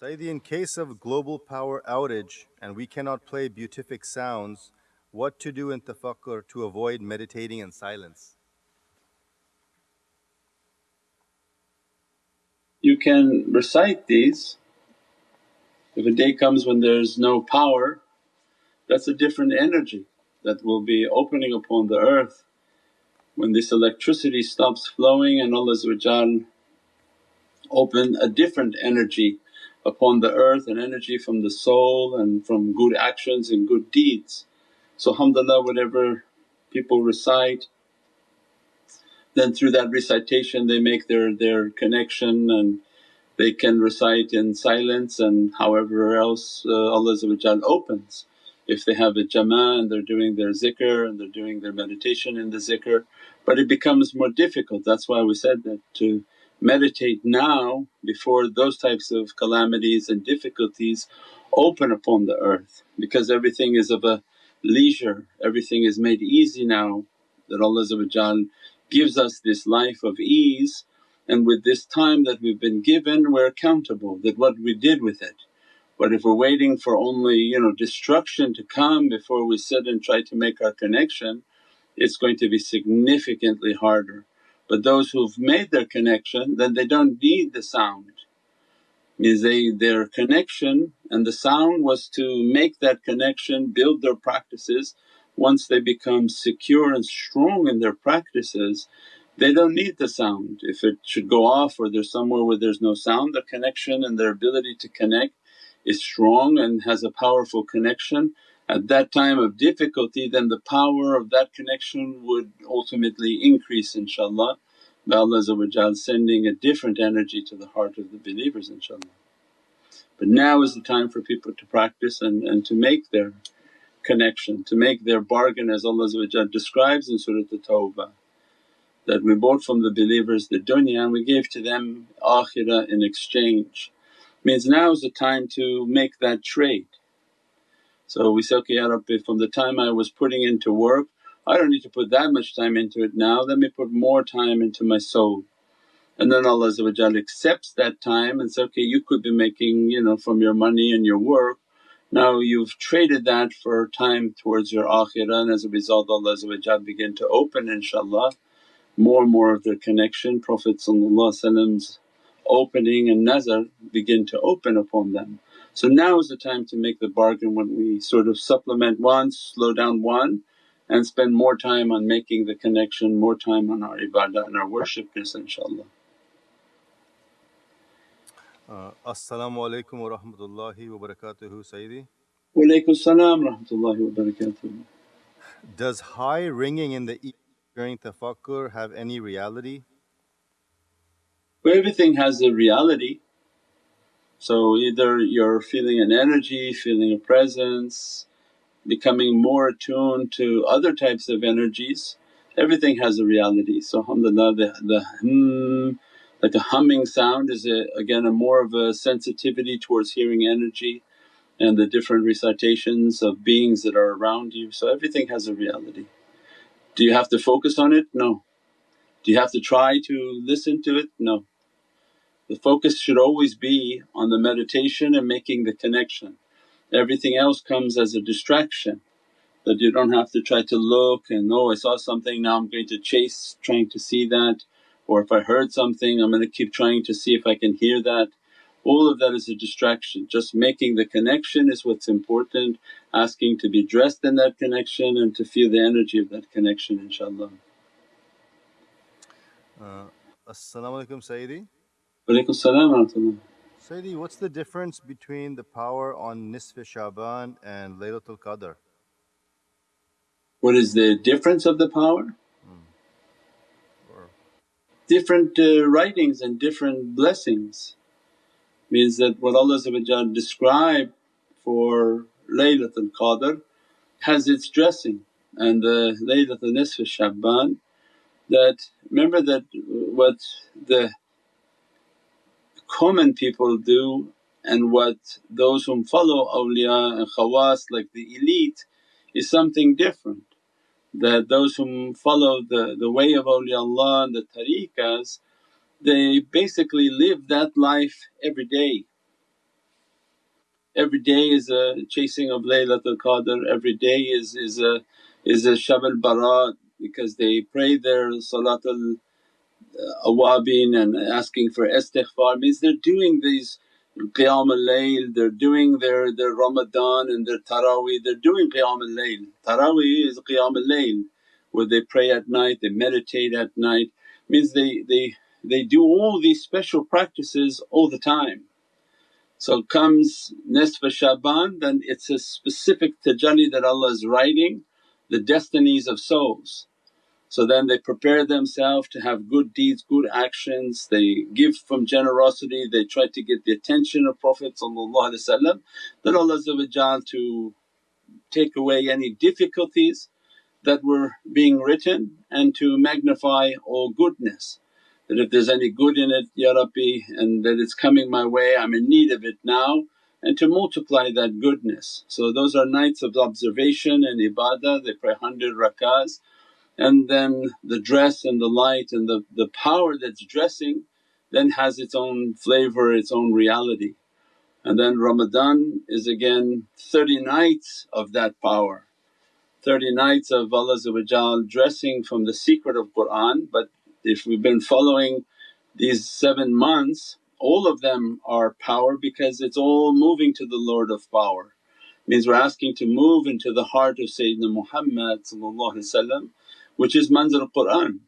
Sayyidi, in case of global power outage and we cannot play beatific sounds, what to do in tafakkur to avoid meditating in silence? You can recite these. If a day comes when there's no power, that's a different energy that will be opening upon the earth. When this electricity stops flowing and Allah open a different energy upon the earth, and energy from the soul and from good actions and good deeds. So alhamdulillah whatever people recite then through that recitation they make their, their connection and they can recite in silence and however else uh, Allah opens. If they have a jama'ah and they're doing their zikr and they're doing their meditation in the zikr but it becomes more difficult. That's why we said that to meditate now before those types of calamities and difficulties open upon the earth because everything is of a leisure, everything is made easy now that Allah gives us this life of ease and with this time that we've been given we're accountable that what we did with it. But if we're waiting for only you know destruction to come before we sit and try to make our connection it's going to be significantly harder. But those who've made their connection then they don't need the sound. Means they their connection and the sound was to make that connection, build their practices. Once they become secure and strong in their practices they don't need the sound. If it should go off or there's somewhere where there's no sound the connection and their ability to connect is strong and has a powerful connection at that time of difficulty then the power of that connection would ultimately increase inshaAllah by Allah sending a different energy to the heart of the believers inshaAllah. But now is the time for people to practice and, and to make their connection, to make their bargain as Allah describes in Surat At-Tawbah that we bought from the believers the dunya and we gave to them akhirah in exchange. Means now is the time to make that trade so we say, okay Ya Rabbi from the time I was putting into work I don't need to put that much time into it now, let me put more time into my soul. And then Allah accepts that time and says, okay you could be making you know from your money and your work now you've traded that for time towards your akhirah and as a result Allah begin to open inshaAllah more and more of their connection. Prophet's opening and nazar begin to open upon them. So now is the time to make the bargain when we sort of supplement one, slow down one and spend more time on making the connection, more time on our ibadah and our worshipness inshaAllah. Uh, As-salamu alaykum wa rahmatullahi wa barakatuhu Sayyidi. Wa salam rahmatullahi wa barakatuhu. Does high ringing in the ear during tafakkur have any reality? Well everything has a reality so either you're feeling an energy, feeling a presence, becoming more attuned to other types of energies, everything has a reality. So alhamdulillah the, the hum, like a humming sound is a, again a more of a sensitivity towards hearing energy and the different recitations of beings that are around you. So everything has a reality. Do you have to focus on it? No. Do you have to try to listen to it? No. The focus should always be on the meditation and making the connection. Everything else comes as a distraction that you don't have to try to look and, oh I saw something now I'm going to chase trying to see that or if I heard something I'm going to keep trying to see if I can hear that. All of that is a distraction, just making the connection is what's important, asking to be dressed in that connection and to feel the energy of that connection inshaAllah. Uh, As-salamu alaykum Sayyidi. Salam Sayyidi, what's the difference between the power on Nisf Shaban and Laylatul Qadr? What is the difference of the power? Hmm. Different uh, writings and different blessings means that what Allah described for Laylatul Qadr has its dressing and the Laylatul Nisf Shaban that remember that what the common people do and what those whom follow awliya and khawas like the elite is something different. That those whom follow the, the way of awliyaullah and the tariqas they basically live that life every day. every day is a chasing of Laylatul Qadr, every day is, is a is a Shab al Barat because they pray their Salatul awabin and asking for istighfar means they're doing these qiyam al-layl, they're doing their, their Ramadan and their taraweeh, they're doing qiyam al-layl. Taraweeh is qiyam al-layl where they pray at night, they meditate at night means they, they, they do all these special practices all the time. So comes Nisfa Shaban then it's a specific tajalli that Allah is writing the destinies of souls. So then they prepare themselves to have good deeds, good actions, they give from generosity, they try to get the attention of Prophet then Allah to take away any difficulties that were being written and to magnify all goodness. That if there's any good in it, Ya Rabbi, and that it's coming my way, I'm in need of it now and to multiply that goodness. So those are nights of observation and ibadah, they pray 100 rakahs and then the dress and the light and the, the power that's dressing then has its own flavour, its own reality. And then Ramadan is again 30 nights of that power, 30 nights of Allah dressing from the secret of Qur'an. But if we've been following these 7 months all of them are power because it's all moving to the Lord of power. Means we're asking to move into the heart of Sayyidina Muhammad which is manzil Qur'an.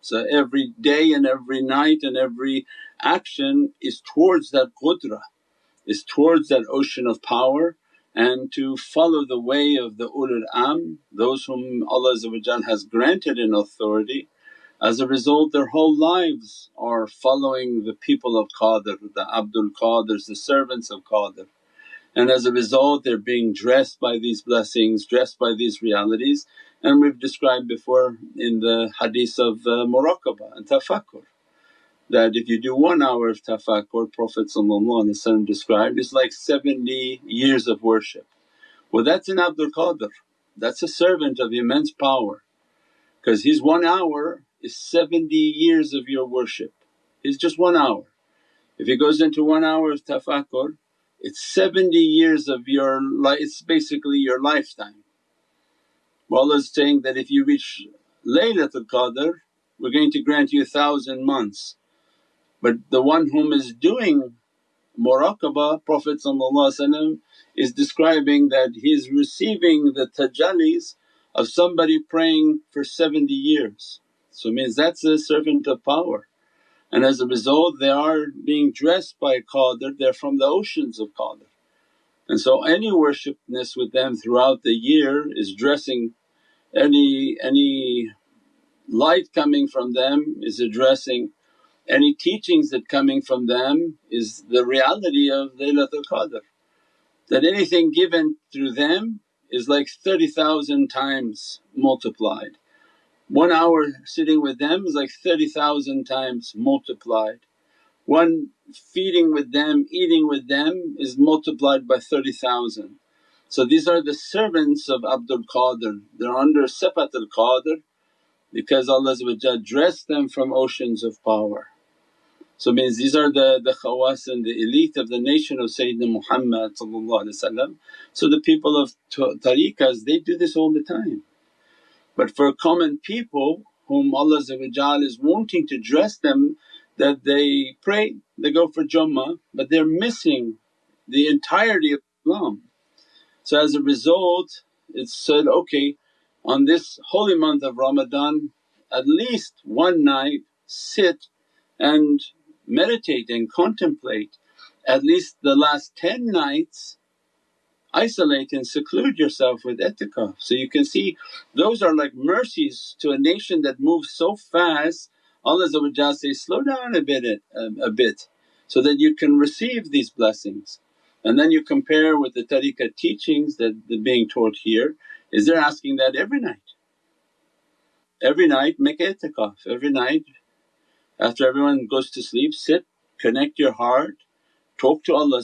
So every day and every night and every action is towards that qudra, is towards that ocean of power and to follow the way of the ulul amr, those whom Allah has granted in authority. As a result their whole lives are following the people of Qadir, the Abdul Qadirs, the servants of Qadir and as a result they're being dressed by these blessings, dressed by these realities and we've described before in the hadith of uh, muraqabah and tafakkur that if you do one hour of tafakkur Prophet described is like 70 years of worship. Well that's an Abdul Qadir, that's a servant of immense power because his one hour is 70 years of your worship, is just one hour. If he goes into one hour of tafakkur it's 70 years of your life, it's basically your lifetime. Well Allah's saying that if you reach Laylatul Qadr we're going to grant you a thousand months. But the one whom is doing muraqabah Prophet is describing that he's receiving the tajallis of somebody praying for 70 years. So means that's a servant of power and as a result they are being dressed by Qadr, they're from the oceans of Qadir. And so any worshipness with them throughout the year is dressing any, any light coming from them is addressing any teachings that coming from them is the reality of Laylatul Qadr. That anything given through them is like 30,000 times multiplied. One hour sitting with them is like 30,000 times multiplied. One feeding with them, eating with them is multiplied by 30,000. So these are the servants of Abdul Qadir, they're under Sifatul Qadir because Allah dressed them from oceans of power. So means these are the, the khawas and the elite of the nation of Sayyidina Muhammad So the people of tariqas they do this all the time. But for common people whom Allah is wanting to dress them that they pray, they go for Jummah but they're missing the entirety of Islam. So as a result it's said, okay on this holy month of Ramadan at least one night sit and meditate and contemplate at least the last 10 nights isolate and seclude yourself with itikaf. So you can see those are like mercies to a nation that moves so fast Allah says, slow down a bit, um, a bit so that you can receive these blessings. And then you compare with the tariqah teachings that are being taught here is they're asking that every night. Every night make itikaf, every night after everyone goes to sleep sit, connect your heart talk to Allah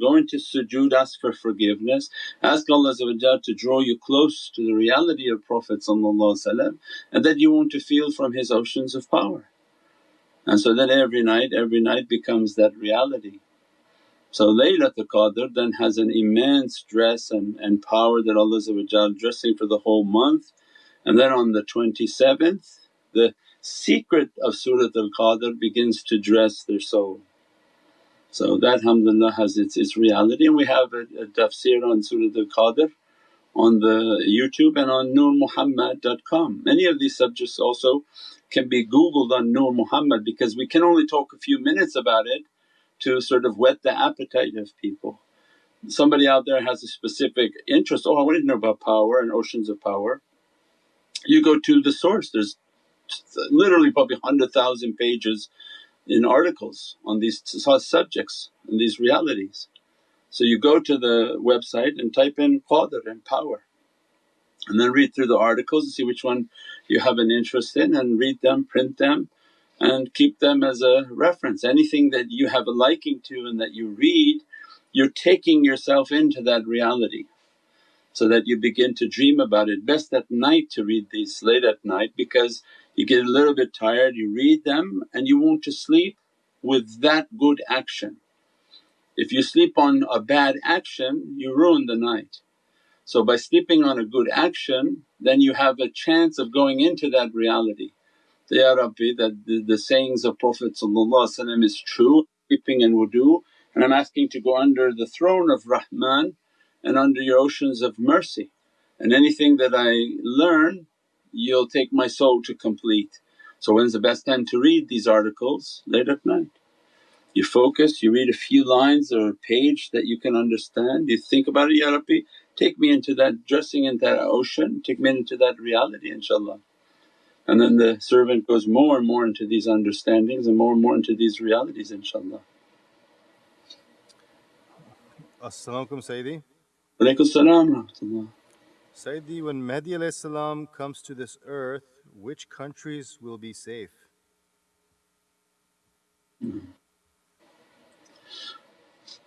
go into sujood, ask for forgiveness, ask Allah to draw you close to the reality of Prophet and that you want to feel from his oceans of power. And so then every night, every night becomes that reality. So Laylatul Qadr then has an immense dress and, and power that Allah dressing for the whole month. And then on the 27th the secret of Surat al-Qadr begins to dress their soul. So that alhamdulillah has its, its reality and we have a, a tafsir on Surat al-Qadr on the YouTube and on nurmuhammad.com. Many of these subjects also can be googled on Nur Muhammad because we can only talk a few minutes about it to sort of whet the appetite of people. Somebody out there has a specific interest, oh I want to know about power and oceans of power. You go to the source, there's literally probably 100,000 pages in articles on these subjects and these realities. So you go to the website and type in qadr and power and then read through the articles and see which one you have an interest in and read them, print them and keep them as a reference. Anything that you have a liking to and that you read, you're taking yourself into that reality so that you begin to dream about it. Best at night to read these late at night because you get a little bit tired, you read them and you want to sleep with that good action. If you sleep on a bad action you ruin the night. So by sleeping on a good action then you have a chance of going into that reality. So, Ya Rabbi that the, the sayings of Prophet is true, sleeping and wudu and I'm asking to go under the throne of Rahman and under your oceans of mercy and anything that I learn you'll take my soul to complete. So when's the best time to read these articles? Late at night. You focus, you read a few lines or a page that you can understand, you think about it, Ya Rabbi take me into that dressing into that ocean, take me into that reality inshaAllah. And then the servant goes more and more into these understandings and more and more into these realities inshaAllah. As-salamu alaykum Sayyidi. Walaykum salam Sayyidi, when Mahdi comes to this earth, which countries will be safe?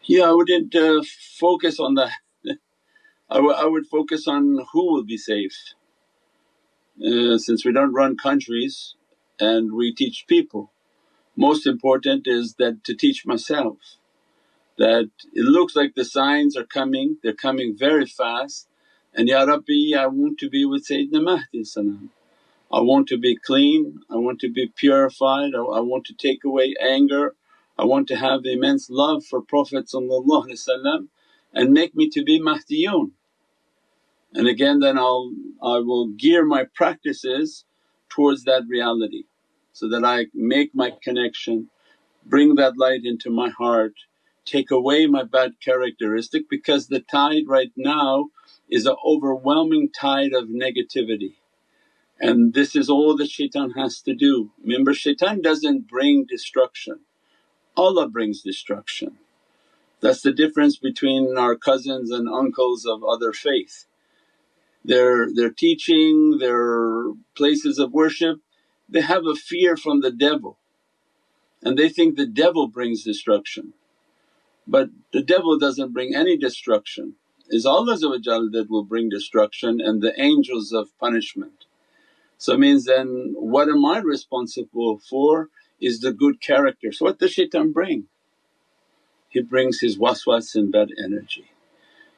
Yeah, I wouldn't uh, focus on that. I, I would focus on who will be safe. Uh, since we don't run countries and we teach people. Most important is that to teach myself that it looks like the signs are coming, they're coming very fast and, Ya Rabbi I want to be with Sayyidina Mahdi I want to be clean, I want to be purified, I, want to take away anger, I want to have immense love for Prophet and make me to be Mahdiyun. And again then I'll I will gear my practices towards that reality so that I make my connection, bring that light into my heart, take away my bad characteristic because the tide right now is an overwhelming tide of negativity. And this is all that shaitan has to do. Remember shaitan doesn't bring destruction, Allah brings destruction. That's the difference between our cousins and uncles of other faith. Their, their teaching, their places of worship, they have a fear from the devil and they think the devil brings destruction. But the devil doesn't bring any destruction, is Allah that will bring destruction and the angels of punishment. So it means then what am I responsible for is the good character. So what does shaitan bring? He brings his waswas and bad energy.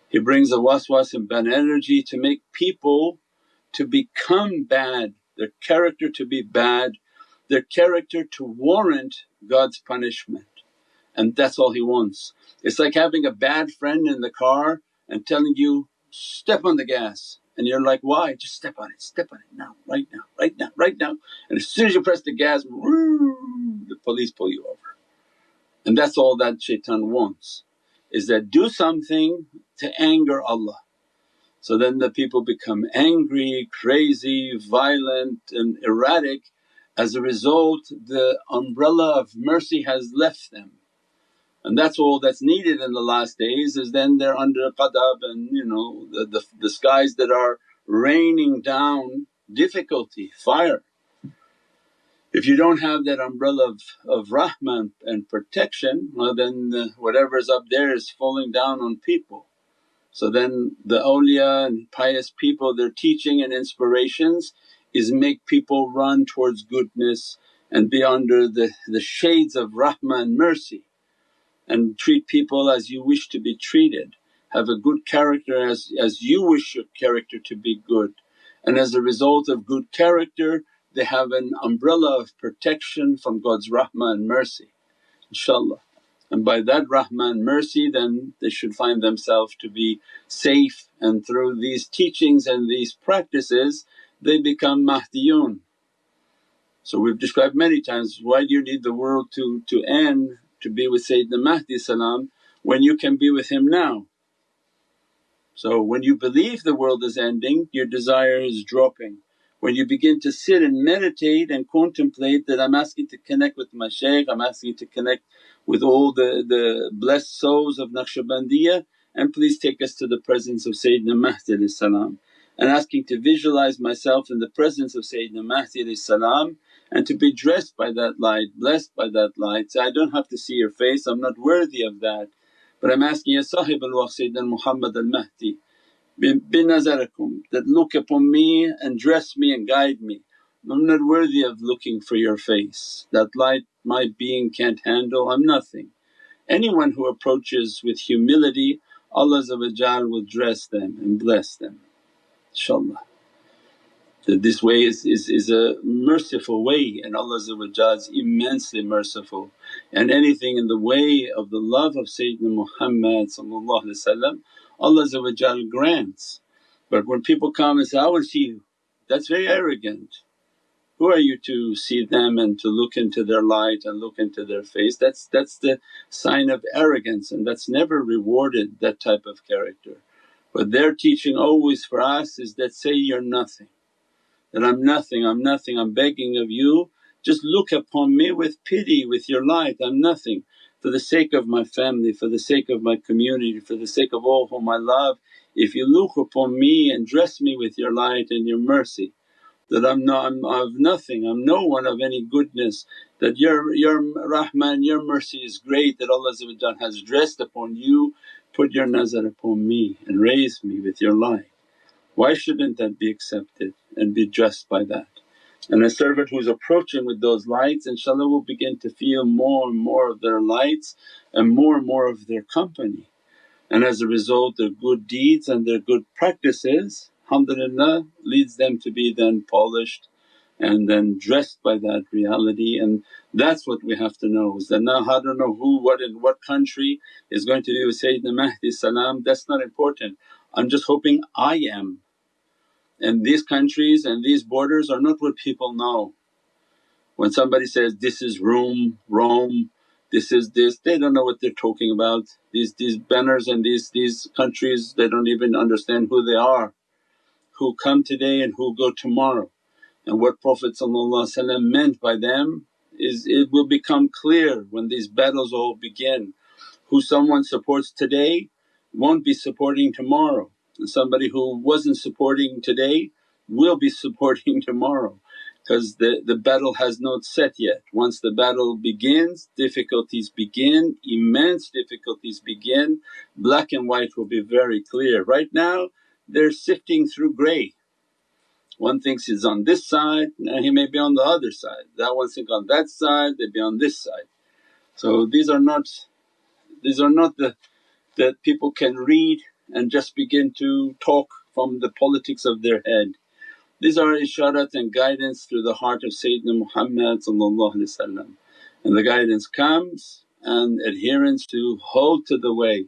He brings the waswas and bad energy to make people to become bad, their character to be bad, their character to warrant God's punishment and that's all he wants. It's like having a bad friend in the car and telling you, step on the gas and you're like, why? Just step on it, step on it now, right now, right now, right now. And as soon as you press the gas, the police pull you over. And that's all that shaitan wants is that do something to anger Allah. So then the people become angry, crazy, violent and erratic. As a result the umbrella of mercy has left them and that's all that's needed in the last days is then they're under ghadab and you know the, the, the skies that are raining down difficulty, fire. If you don't have that umbrella of, of rahmah and protection well then the, whatever's up there is falling down on people. So then the awliya and pious people their teaching and inspirations is make people run towards goodness and be under the, the shades of rahmah and mercy and treat people as you wish to be treated. Have a good character as, as you wish your character to be good. And as a result of good character they have an umbrella of protection from God's rahmah and mercy inshaAllah. And by that rahmah and mercy then they should find themselves to be safe and through these teachings and these practices they become Mahdiyun. So we've described many times, why do you need the world to, to end to be with Sayyidina Mahdi salam when you can be with him now? So when you believe the world is ending your desire is dropping. When you begin to sit and meditate and contemplate that I'm asking to connect with my shaykh, I'm asking to connect with all the, the blessed souls of Naqshbandiyah and please take us to the presence of Sayyidina Mahdi salam and asking to visualize myself in the presence of Sayyidina Mahdi salam and to be dressed by that light, blessed by that light. Say, I don't have to see your face, I'm not worthy of that. But I'm asking, Ya Sahib al-Waqt Sayyidina Muhammad al-Mahdi binazarakum that look upon me and dress me and guide me. I'm not worthy of looking for your face, that light my being can't handle, I'm nothing. Anyone who approaches with humility Allah will dress them and bless them inshaAllah. That this way is, is, is a merciful way and Allah is immensely merciful and anything in the way of the love of Sayyidina Muhammad Allah grants. But when people come and say, I want to see you, that's very arrogant. Who are you to see them and to look into their light and look into their face? That's, that's the sign of arrogance and that's never rewarded that type of character. But their teaching always for us is that say you're nothing that I'm nothing, I'm nothing, I'm begging of you just look upon me with pity, with your light, I'm nothing. For the sake of my family, for the sake of my community, for the sake of all whom I love, if you look upon me and dress me with your light and your mercy that I'm not I'm of nothing, I'm no one of any goodness, that your, your Rahman, your mercy is great that Allah has dressed upon you, put your nazar upon me and raised me with your light. Why shouldn't that be accepted and be dressed by that? And a servant who's approaching with those lights inshaAllah will begin to feel more and more of their lights and more and more of their company. And as a result their good deeds and their good practices alhamdulillah leads them to be then polished and then dressed by that reality and that's what we have to know is that now I don't know who, what in what country is going to be with Sayyidina Mahdi salam that's not important. I'm just hoping I am and these countries and these borders are not what people know. When somebody says, this is Rome, Rome, this is this, they don't know what they're talking about. These, these banners and these, these countries they don't even understand who they are, who come today and who go tomorrow. And what Prophet meant by them is it will become clear when these battles all begin. Who someone supports today won't be supporting tomorrow somebody who wasn't supporting today will be supporting tomorrow because the, the battle has not set yet. Once the battle begins, difficulties begin, immense difficulties begin, black and white will be very clear. Right now they're sifting through grey. One thinks he's on this side and he may be on the other side, that one thinks on that side, they'd be on this side. So these are not, these are not the that people can read and just begin to talk from the politics of their head. These are isharat and guidance through the heart of Sayyidina Muhammad and the guidance comes and adherence to hold to the way,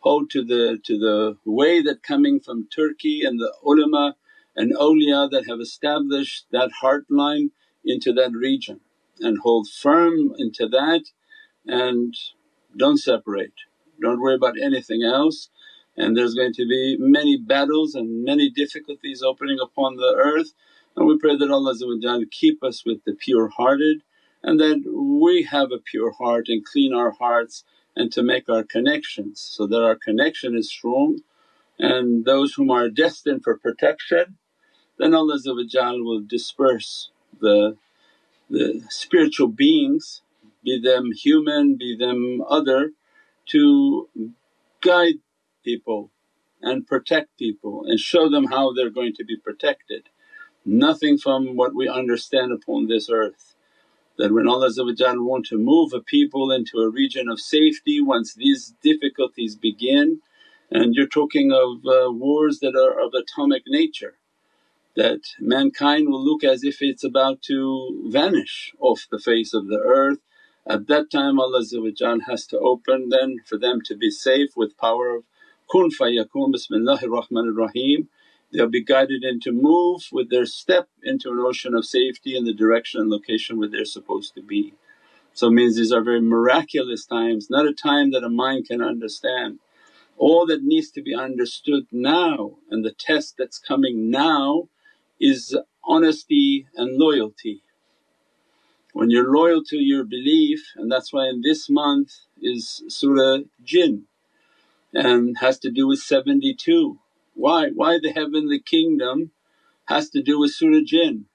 hold to the, to the way that coming from Turkey and the ulama and awliya that have established that heart line into that region. And hold firm into that and don't separate, don't worry about anything else and there's going to be many battles and many difficulties opening upon the earth. And we pray that Allah keep us with the pure hearted and that we have a pure heart and clean our hearts and to make our connections so that our connection is strong. And those whom are destined for protection then Allah will disperse the, the spiritual beings be them human, be them other to guide people and protect people and show them how they're going to be protected. Nothing from what we understand upon this earth. that when Allah want to move a people into a region of safety once these difficulties begin and you're talking of uh, wars that are of atomic nature that mankind will look as if it's about to vanish off the face of the earth. At that time Allah has to open then for them to be safe with power of kun fayakun bismillahir rahmanir rahim. They'll be guided into move with their step into an ocean of safety in the direction and location where they're supposed to be. So it means these are very miraculous times, not a time that a mind can understand. All that needs to be understood now and the test that's coming now is honesty and loyalty. When you're loyal to your belief and that's why in this month is Surah Jinn and has to do with 72. Why? Why the heavenly kingdom has to do with Surah Jinn?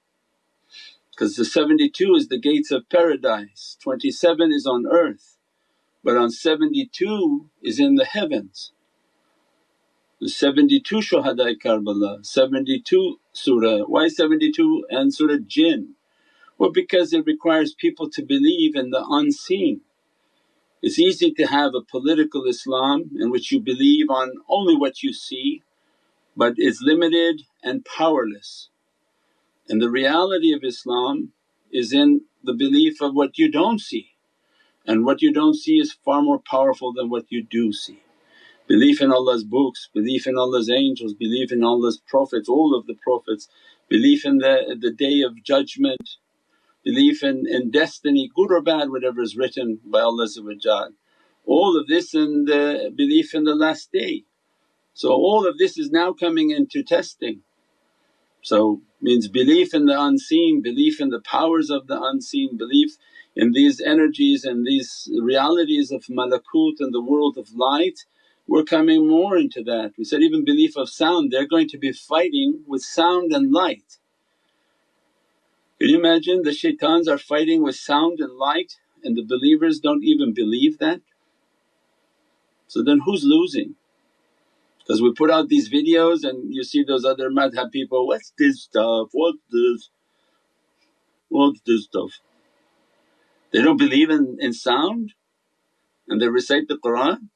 Because the 72 is the gates of paradise, 27 is on earth but on 72 is in the heavens. The 72 Shuhada Karbala, 72 surah. Why 72 and Surah Jinn? Well because it requires people to believe in the unseen. It's easy to have a political Islam in which you believe on only what you see but it's limited and powerless. And the reality of Islam is in the belief of what you don't see and what you don't see is far more powerful than what you do see. Belief in Allah's books, belief in Allah's angels, belief in Allah's prophets, all of the prophets, belief in the, the day of judgment, belief in, in destiny good or bad whatever is written by Allah all of this and the belief in the last day. So all of this is now coming into testing. So means belief in the unseen, belief in the powers of the unseen, belief in these energies and these realities of malakut and the world of light we're coming more into that. We said even belief of sound, they're going to be fighting with sound and light. Can you imagine the shaitans are fighting with sound and light and the believers don't even believe that? So then who's losing? Because we put out these videos and you see those other madhab people, what's this stuff, what's this, what's this stuff? They don't believe in, in sound and they recite the Qur'an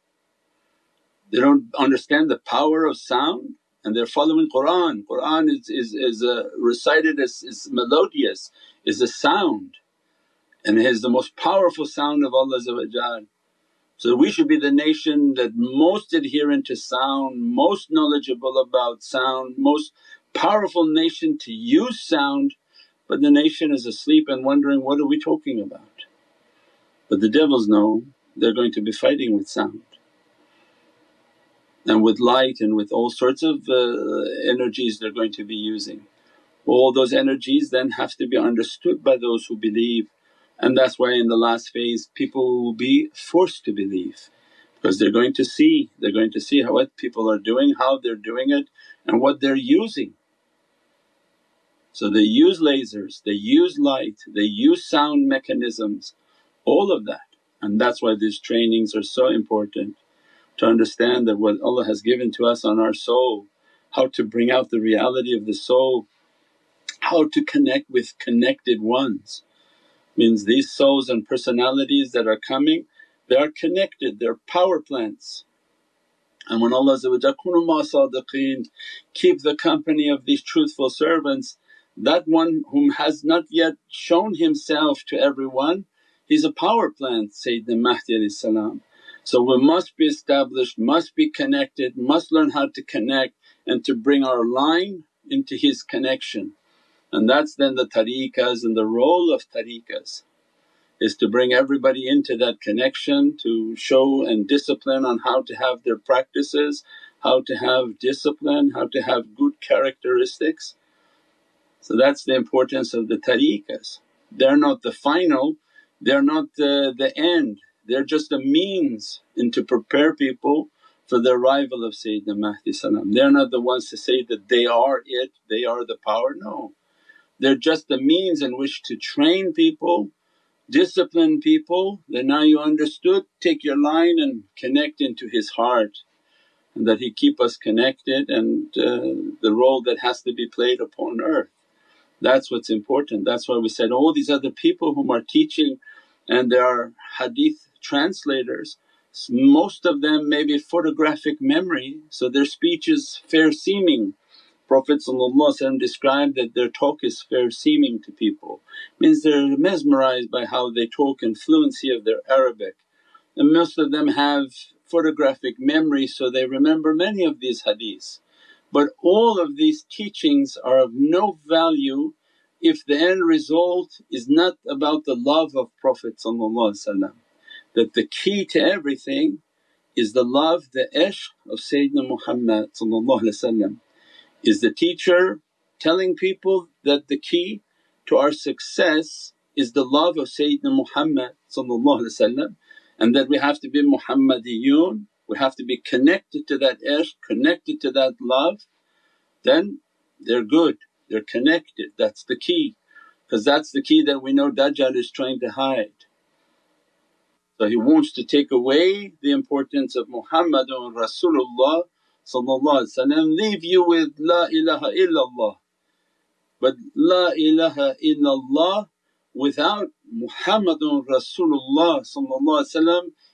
they don't understand the power of sound and they're following Qur'an. Qur'an is, is, is uh, recited as is melodious, is a sound and it is the most powerful sound of Allah So we should be the nation that most adherent to sound, most knowledgeable about sound, most powerful nation to use sound but the nation is asleep and wondering, what are we talking about? But the devils know they're going to be fighting with sound and with light and with all sorts of uh, energies they're going to be using. All those energies then have to be understood by those who believe and that's why in the last phase people will be forced to believe because they're going to see, they're going to see how what people are doing, how they're doing it and what they're using. So they use lasers, they use light, they use sound mechanisms, all of that and that's why these trainings are so important to understand that what Allah has given to us on our soul, how to bring out the reality of the soul, how to connect with connected ones. Means these souls and personalities that are coming they are connected, they're power plants. And when Allah sadiqeen, keep the company of these truthful servants, that one whom has not yet shown himself to everyone, he's a power plant Sayyidina Mahdi so we must be established, must be connected, must learn how to connect and to bring our line into his connection. And that's then the tariqas and the role of tariqas is to bring everybody into that connection to show and discipline on how to have their practices, how to have discipline, how to have good characteristics. So that's the importance of the tariqas. They're not the final, they're not the, the end, they're just a means and to prepare people for the arrival of Sayyidina Mahdi salam. They're not the ones to say that they are it, they are the power, no. They're just the means in which to train people, discipline people that now you understood, take your line and connect into his heart and that he keep us connected and uh, the role that has to be played upon earth. That's what's important. That's why we said all these other people whom are teaching and there are hadith translators, most of them may be photographic memory so their speech is fair seeming. Prophet described that their talk is fair seeming to people, means they're mesmerized by how they talk and fluency of their Arabic. And most of them have photographic memory so they remember many of these hadiths. But all of these teachings are of no value if the end result is not about the love of Prophet that the key to everything is the love, the ishq of Sayyidina Muhammad is the teacher telling people that the key to our success is the love of Sayyidina Muhammad and that we have to be Muhammadiyun we have to be connected to that ishq, connected to that love, then they're good, they're connected, that's the key. Because that's the key that we know Dajjal is trying to hide. So he wants to take away the importance of Muhammadun Rasulullah leave you with La ilaha illallah. But La ilaha illallah without Muhammadun Rasulullah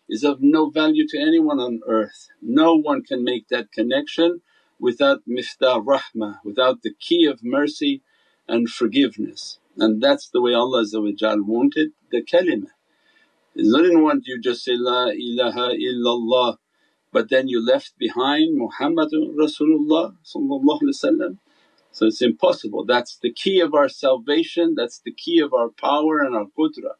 is of no value to anyone on earth. No one can make that connection without miftah rahmah, without the key of mercy and forgiveness. And that's the way Allah wanted the kalimah. He didn't want you just say, La ilaha illallah but then you left behind Muhammadun Rasulullah so it's impossible. That's the key of our salvation, that's the key of our power and our qudra.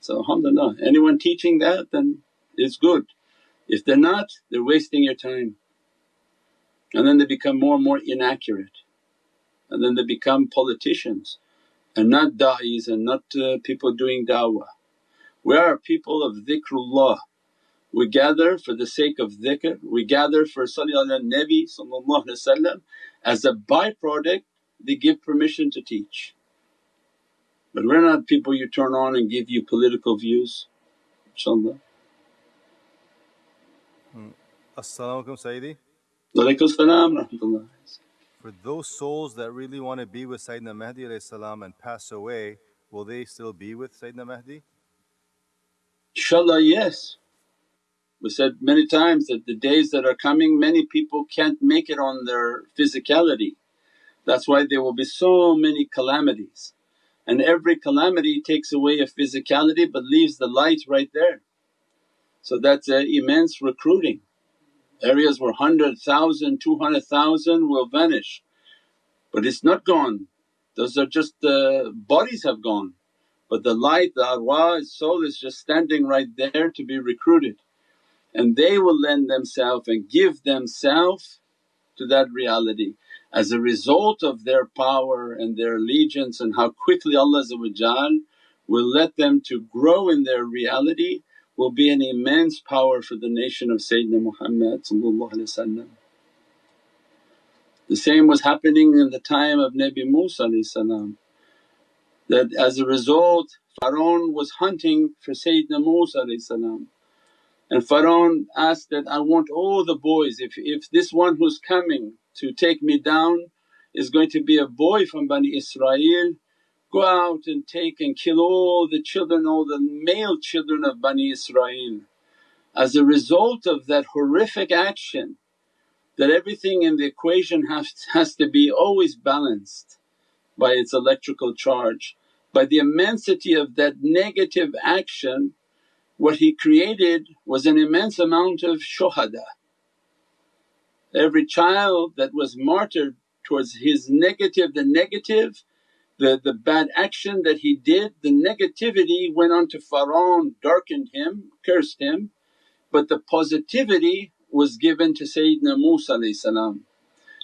So alhamdulillah anyone teaching that then is good. If they're not they're wasting your time and then they become more and more inaccurate and then they become politicians and not da'is and not uh, people doing da'wah. We are people of dhikrullah, we gather for the sake of dhikr, we gather for Salli ala Nabi as a byproduct they give permission to teach. But we're not people you turn on and give you political views inshaAllah. Hmm. As-salaamu alaykum Sayyidi. Walaykum salam rahmatullah. For those souls that really want to be with Sayyidina Mahdi and pass away, will they still be with Sayyidina Mahdi? Inshallah yes. We said many times that the days that are coming many people can't make it on their physicality. That's why there will be so many calamities and every calamity takes away a physicality but leaves the light right there. So that's an immense recruiting. Areas where 100,000, 200,000 will vanish but it's not gone, those are just the bodies have gone. But the light, the arwah, soul is just standing right there to be recruited. And they will lend themselves and give themselves to that reality. As a result of their power and their allegiance and how quickly Allah will let them to grow in their reality will be an immense power for the nation of Sayyidina Muhammad The same was happening in the time of Nabi Musa that as a result Pharaoh was hunting for Sayyidina Musa and Pharaoh asked that, I want all the boys, if, if this one who's coming to take me down is going to be a boy from Bani Israel, go out and take and kill all the children, all the male children of Bani Israel. As a result of that horrific action that everything in the equation has, has to be always balanced by its electrical charge. By the immensity of that negative action what he created was an immense amount of shuhada. Every child that was martyred towards his negative, the negative, the, the bad action that he did, the negativity went on to darkened him, cursed him, but the positivity was given to Sayyidina Musa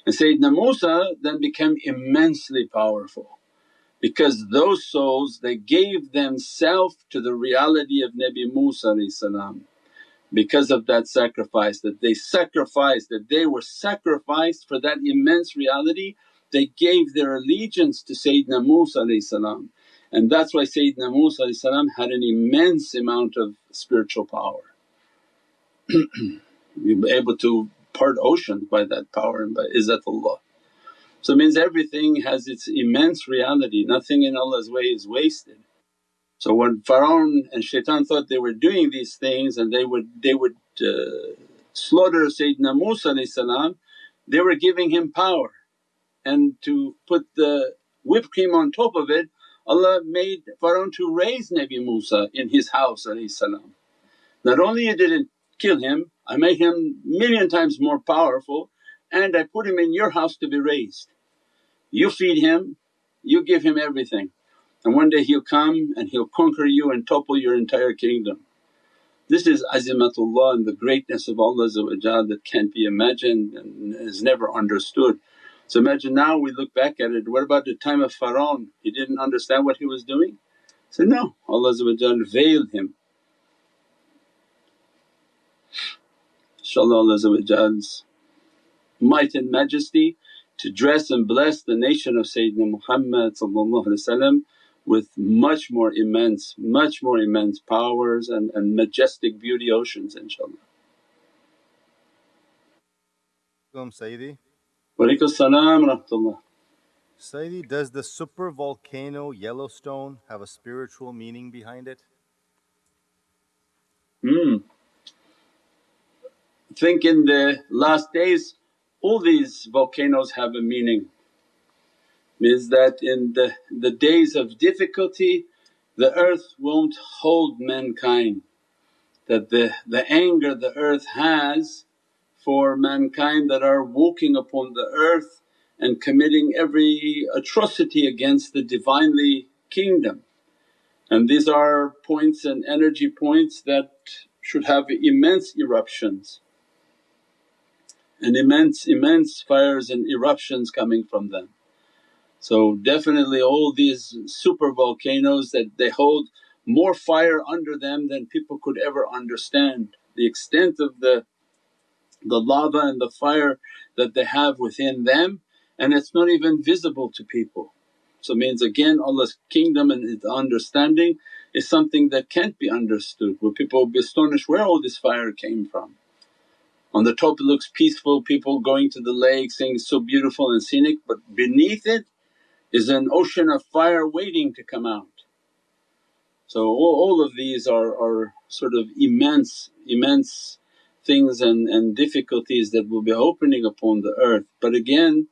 and Sayyidina Musa then became immensely powerful because those souls they gave themselves to the reality of Nabi Musa because of that sacrifice that they sacrificed that they were sacrificed for that immense reality they gave their allegiance to Sayyidina Musa and that's why Sayyidina Musa had an immense amount of spiritual power. we were able to part oceans by that power and by izzatullah. So it means everything has its immense reality, nothing in Allah's way is wasted. So when Pharaoh and shaitan thought they were doing these things and they would, they would uh, slaughter Sayyidina Musa they were giving him power. And to put the whipped cream on top of it Allah made Pharaoh to raise Nabi Musa in his house Not only you didn't kill him, I made him million times more powerful and I put him in your house to be raised. You feed him, you give him everything and one day he'll come and he'll conquer you and topple your entire kingdom. This is azimatullah and the greatness of Allah that can't be imagined and is never understood. So imagine now we look back at it, what about the time of Pharaoh? He didn't understand what he was doing? So no, Allah veiled him. InshaAllah Allah's might and majesty to dress and bless the nation of Sayyidina Muhammad with much more immense, much more immense powers and, and majestic beauty oceans inshaAllah. Sayyidi. Walaikum salam rahmatullah. Sayyidi, does the super volcano Yellowstone have a spiritual meaning behind it? Hmm. Think in the last days all these volcanoes have a meaning means that in the, the days of difficulty the earth won't hold mankind. That the, the anger the earth has for mankind that are walking upon the earth and committing every atrocity against the Divinely Kingdom. And these are points and energy points that should have immense eruptions and immense, immense fires and eruptions coming from them. So definitely all these super volcanoes that they hold more fire under them than people could ever understand. The extent of the, the lava and the fire that they have within them and it's not even visible to people. So means again Allah's kingdom and His understanding is something that can't be understood where people will be astonished where all this fire came from. On the top it looks peaceful, people going to the lake saying it's so beautiful and scenic but beneath it is an ocean of fire waiting to come out. So all, all of these are, are sort of immense, immense things and, and difficulties that will be opening upon the earth. But again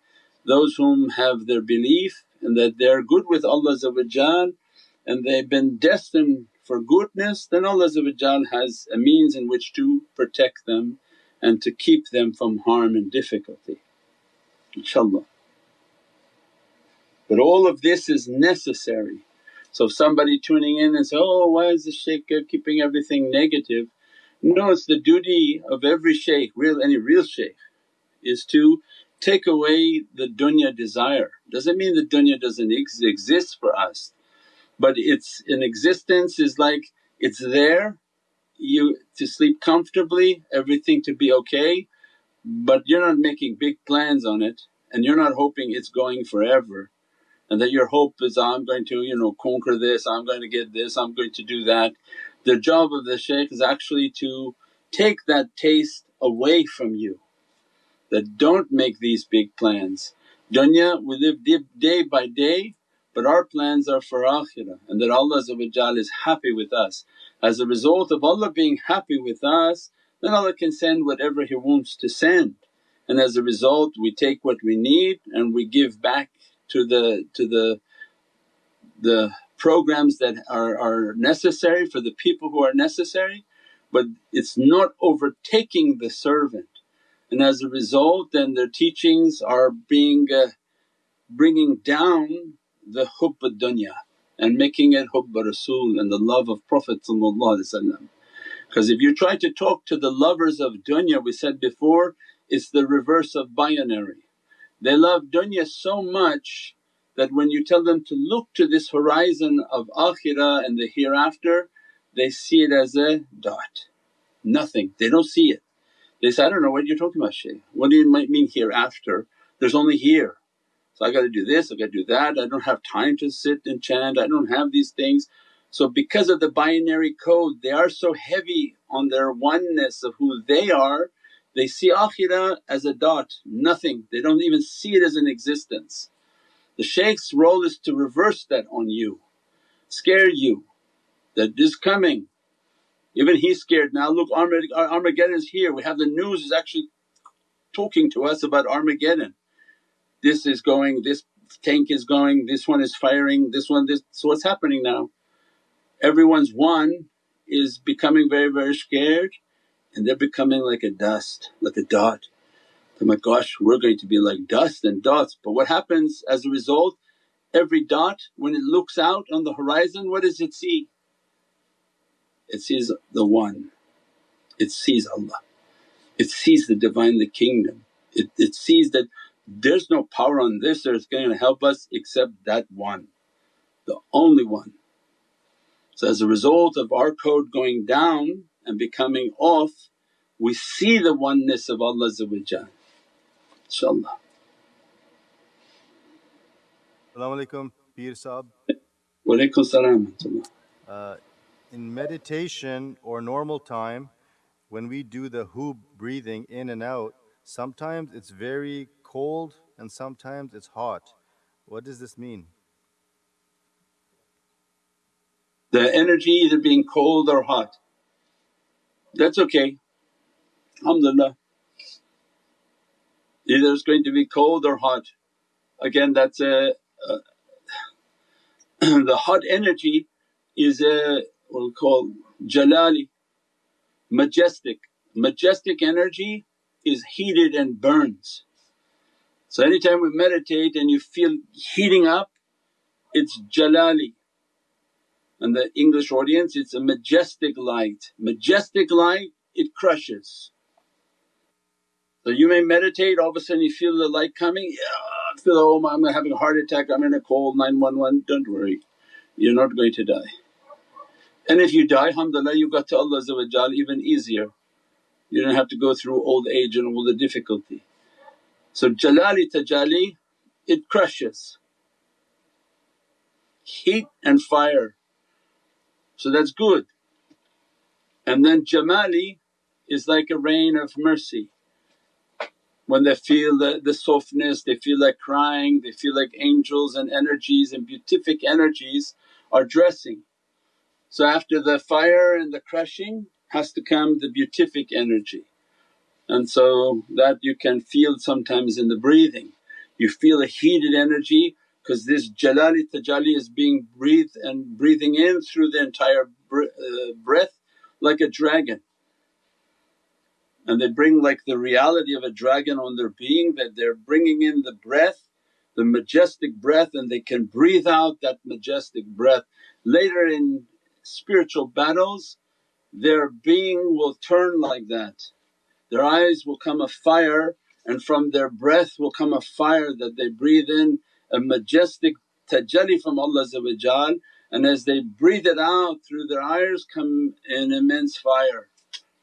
those whom have their belief and that they're good with Allah and they've been destined for goodness then Allah has a means in which to protect them and to keep them from harm and difficulty inshaAllah. But all of this is necessary. So if somebody tuning in and say, oh why is the shaykh keeping everything negative? No, it's the duty of every shaykh, real any real shaykh is to take away the dunya desire. Doesn't mean the dunya doesn't ex- exist for us but it's an existence is like it's there, you to sleep comfortably, everything to be okay but you're not making big plans on it and you're not hoping it's going forever and that your hope is, I'm going to you know conquer this, I'm going to get this, I'm going to do that. The job of the shaykh is actually to take that taste away from you that don't make these big plans. Dunya we live day by day but our plans are for akhirah and that Allah is happy with us. As a result of Allah being happy with us then Allah can send whatever He wants to send. And as a result we take what we need and we give back to the to the the programs that are, are necessary for the people who are necessary. But it's not overtaking the servant. And as a result then their teachings are being uh, bringing down the hubb dunya and making it hubb Rasul and the love of Prophet because if you try to talk to the lovers of dunya we said before it's the reverse of binary. They love dunya so much that when you tell them to look to this horizon of akhirah and the hereafter they see it as a dot, nothing, they don't see it. They say, I don't know what you're talking about Shaykh, what do you mean hereafter? There's only here. So I gotta do this, I gotta do that, I don't have time to sit and chant, I don't have these things. So because of the binary code they are so heavy on their oneness of who they are They see akhirah as a dot, nothing, they don't even see it as an existence. The shaykh's role is to reverse that on you, scare you that this coming. Even he's scared now, look Armageddon is here, we have the news is actually talking to us about Armageddon. This is going, this tank is going, this one is firing, this one this… so what's happening now? Everyone's one is becoming very very scared and they're becoming like a dust, like a dot. Oh my gosh we're going to be like dust and dots but what happens as a result? Every dot when it looks out on the horizon what does it see? It sees the One, it sees Allah, it sees the Divine, the Kingdom, it, it sees that there's no power on this that's going to help us except that one, the only one. So as a result of our code going down and becoming off, we see the oneness of Allah inshaAllah. Salaamu Alaikum Peer Sahab. Wa alaikum salam uh, In meditation or normal time when we do the hu breathing in and out, sometimes it's very cold and sometimes it's hot. What does this mean? The energy either being cold or hot. That's okay, alhamdulillah. Either it's going to be cold or hot. Again that's uh, uh, a, a the hot energy is a what we call jalali, majestic. Majestic energy is heated and burns. So anytime we meditate and you feel heating up it's jalali and the English audience it's a majestic light. Majestic light it crushes. So you may meditate all of a sudden you feel the light coming, yeah, feel oh my, I'm having a heart attack, I'm in a cold 911, don't worry you're not going to die. And if you die alhamdulillah you got to Allah even easier, you don't have to go through old age and all the difficulty. So Jalali Tajalli it crushes, heat and fire so that's good. And then Jamali is like a rain of mercy. When they feel the, the softness, they feel like crying, they feel like angels and energies and beatific energies are dressing. So after the fire and the crushing has to come the beatific energy. And so that you can feel sometimes in the breathing. You feel a heated energy because this jalali tajalli is being breathed and breathing in through the entire uh, breath like a dragon. And they bring like the reality of a dragon on their being that they're bringing in the breath, the majestic breath and they can breathe out that majestic breath. Later in spiritual battles their being will turn like that, their eyes will come a fire and from their breath will come a fire that they breathe in a majestic tajalli from Allah and as they breathe it out through their eyes come an immense fire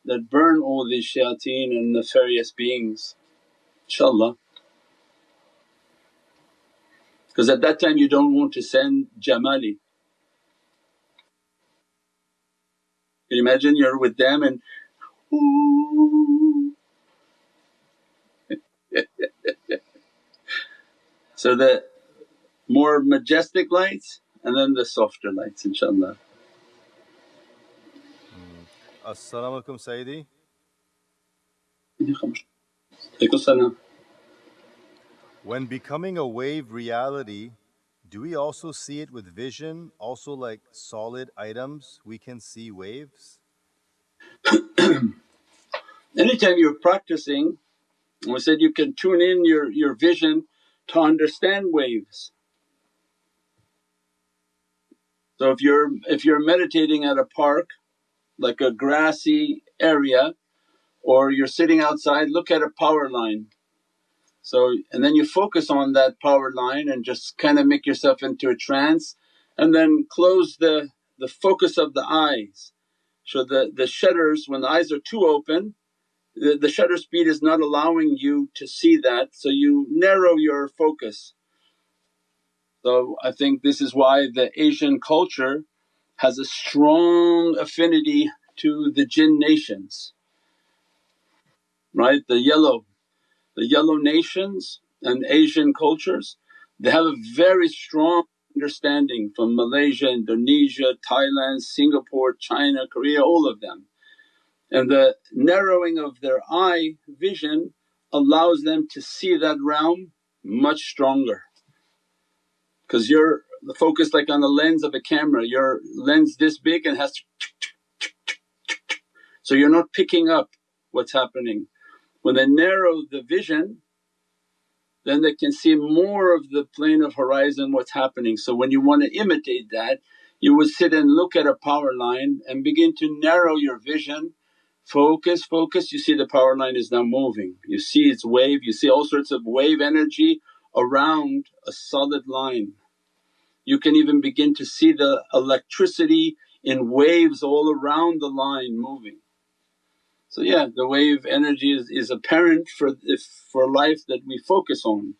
that burn all these shayateen and nefarious beings inshaAllah. Because at that time you don't want to send jamali. Can you imagine you're with them and so the more majestic lights and then the softer lights inshaAllah. Mm. As-salamu alaykum Sayyidi. When becoming a wave reality, do we also see it with vision, also like solid items we can see waves? Anytime you're practicing, we said you can tune in your, your vision to understand waves. So if you're if you're meditating at a park like a grassy area or you're sitting outside look at a power line. So and then you focus on that power line and just kind of make yourself into a trance and then close the, the focus of the eyes. So the, the shutters when the eyes are too open the, the shutter speed is not allowing you to see that so you narrow your focus. So I think this is why the Asian culture has a strong affinity to the jinn nations. right? The yellow, the yellow nations and Asian cultures they have a very strong understanding from Malaysia, Indonesia, Thailand, Singapore, China, Korea, all of them. And the narrowing of their eye vision allows them to see that realm much stronger because you're focused like on the lens of a camera, your lens this big and has to so you're not picking up what's happening. When they narrow the vision then they can see more of the plane of horizon what's happening. So when you want to imitate that you would sit and look at a power line and begin to narrow your vision, focus, focus, you see the power line is now moving. You see its wave, you see all sorts of wave energy around a solid line. You can even begin to see the electricity in waves all around the line moving. So yeah the wave energy is, is apparent for, if, for life that we focus on.